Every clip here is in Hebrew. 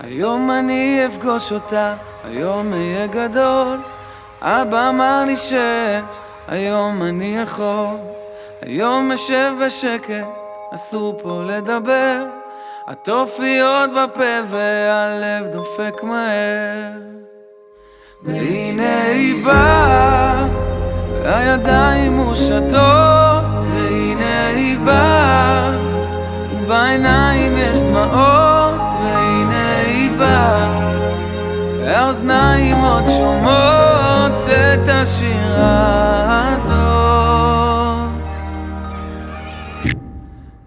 היום אני אפגוש אותה, היום אהיה גדול. אבא אמר לי שהיום אני יכול. היום אשב בשקט, אסור פה לדבר. הטופי עוד בפה והלב דופק מהר. והנה היא באה, והידיים מושטות, השירה הזאת.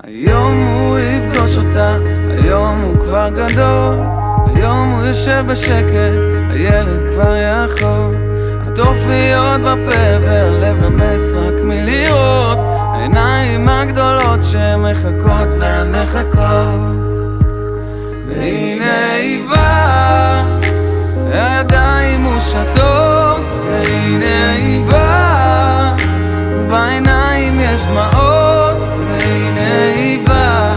היום הוא יפגוש אותה, היום הוא כבר גדול, היום הוא יושב בשקט, הילד כבר יכול. הטופי עוד בפה והלב נמס רק מלראות העיניים הגדולות שמחכות ומחכות והנה היא באה, ובעיניים יש דמעות והנה היא באה,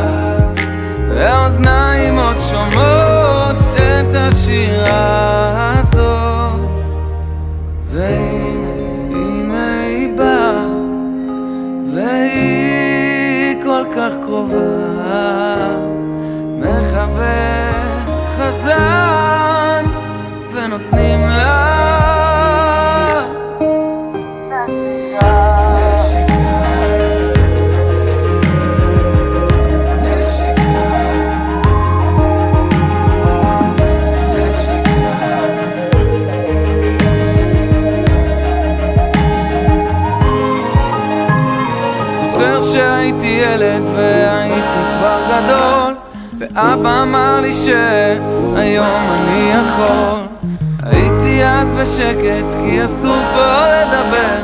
והאוזניים עוד שומעות את השירה הזאת. והנה, הנה היא באה, והיא כל כך קרובה, מחבק חזן, ונותנים לה זוכר שהייתי ילד והייתי כבר גדול ואבא אמר לי שהיום אני יכול. הייתי אז בשקט כי אסור פה לדבר.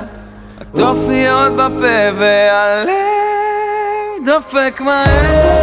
הטופי עוד בפה והלב דופק מהר